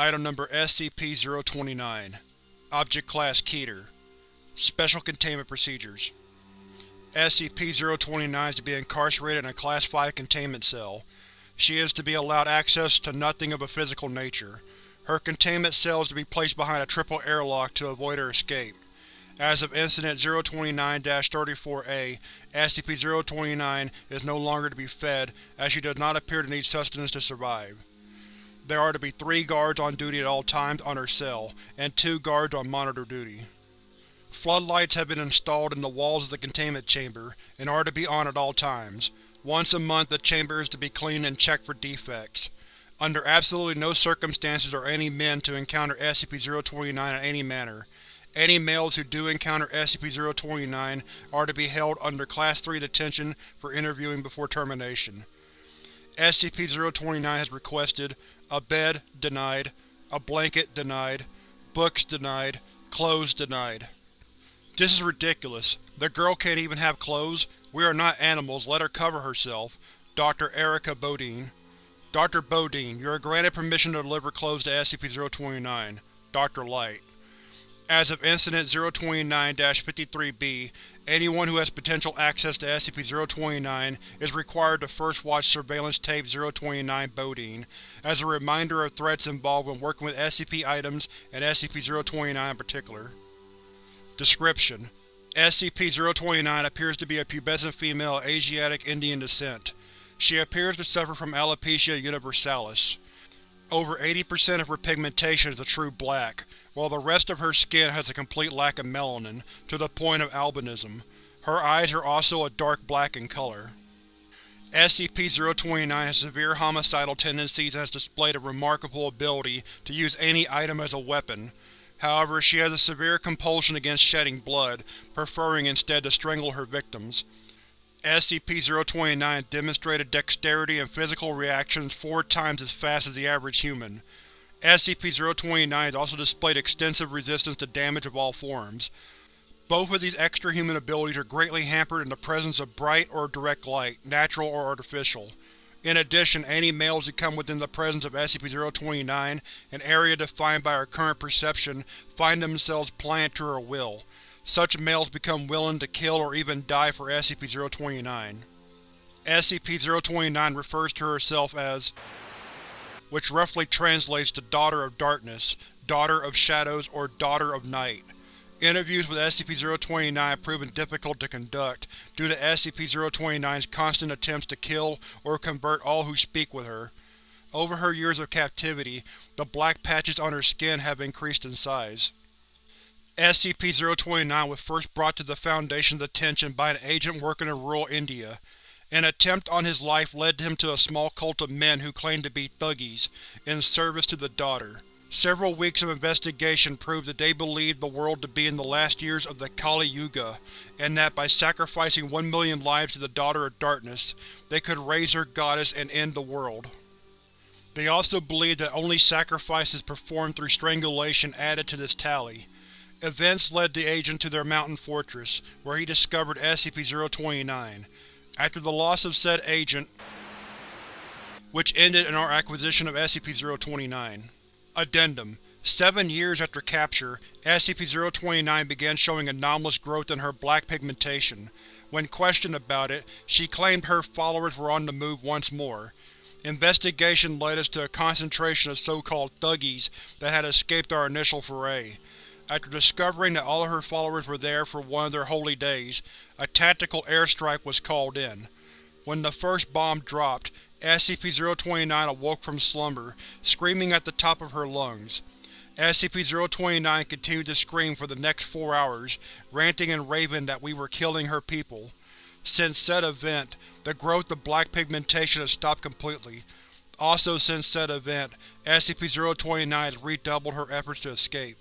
Item Number SCP-029 Object Class Keter Special Containment Procedures SCP-029 is to be incarcerated in a Class 5 containment cell. She is to be allowed access to nothing of a physical nature. Her containment cell is to be placed behind a triple airlock to avoid her escape. As of Incident 029-34-A, SCP-029 is no longer to be fed, as she does not appear to need sustenance to survive. There are to be three guards on duty at all times on her cell, and two guards on monitor duty. Floodlights have been installed in the walls of the containment chamber, and are to be on at all times. Once a month the chamber is to be cleaned and checked for defects. Under absolutely no circumstances are any men to encounter SCP-029 in any manner. Any males who do encounter SCP-029 are to be held under Class 3 detention for interviewing before termination. SCP-029 has requested a bed denied, a blanket denied, books denied, clothes denied. This is ridiculous. The girl can't even have clothes. We are not animals, let her cover herself. Dr. Erica Bodine Dr. Bodine, you are granted permission to deliver clothes to SCP-029. Dr. Light As of Incident 029-53-B, anyone who has potential access to SCP-029 is required to first watch Surveillance Tape 029 Bodine, as a reminder of threats involved when working with SCP items and SCP-029 in particular. Description: SCP-029 appears to be a pubescent female Asiatic Indian descent. She appears to suffer from alopecia universalis. Over 80% of her pigmentation is a true black, while the rest of her skin has a complete lack of melanin, to the point of albinism. Her eyes are also a dark black in color. SCP-029 has severe homicidal tendencies and has displayed a remarkable ability to use any item as a weapon. However, she has a severe compulsion against shedding blood, preferring instead to strangle her victims. SCP-029 demonstrated dexterity and physical reactions four times as fast as the average human. SCP-029 has also displayed extensive resistance to damage of all forms. Both of these extra-human abilities are greatly hampered in the presence of bright or direct light, natural or artificial. In addition, any males who come within the presence of SCP-029, an area defined by our current perception, find themselves pliant to her will. Such males become willing to kill or even die for SCP-029. SCP-029 refers to herself as which roughly translates to Daughter of Darkness, Daughter of Shadows, or Daughter of Night. Interviews with SCP-029 have proven difficult to conduct, due to SCP-029's constant attempts to kill or convert all who speak with her. Over her years of captivity, the black patches on her skin have increased in size. SCP-029 was first brought to the Foundation's attention by an agent working in rural India. An attempt on his life led him to a small cult of men who claimed to be Thuggees, in service to the Daughter. Several weeks of investigation proved that they believed the world to be in the last years of the Kali Yuga, and that by sacrificing one million lives to the Daughter of Darkness, they could raise her goddess and end the world. They also believed that only sacrifices performed through strangulation added to this tally. Events led the agent to their mountain fortress, where he discovered SCP-029. After the loss of said agent, which ended in our acquisition of SCP-029. Addendum: Seven years after capture, SCP-029 began showing anomalous growth in her black pigmentation. When questioned about it, she claimed her followers were on the move once more. Investigation led us to a concentration of so-called Thuggees that had escaped our initial foray. After discovering that all of her followers were there for one of their holy days, a tactical airstrike was called in. When the first bomb dropped, SCP-029 awoke from slumber, screaming at the top of her lungs. SCP-029 continued to scream for the next four hours, ranting and raving that we were killing her people. Since said event, the growth of black pigmentation has stopped completely. Also since said event, SCP-029 has redoubled her efforts to escape.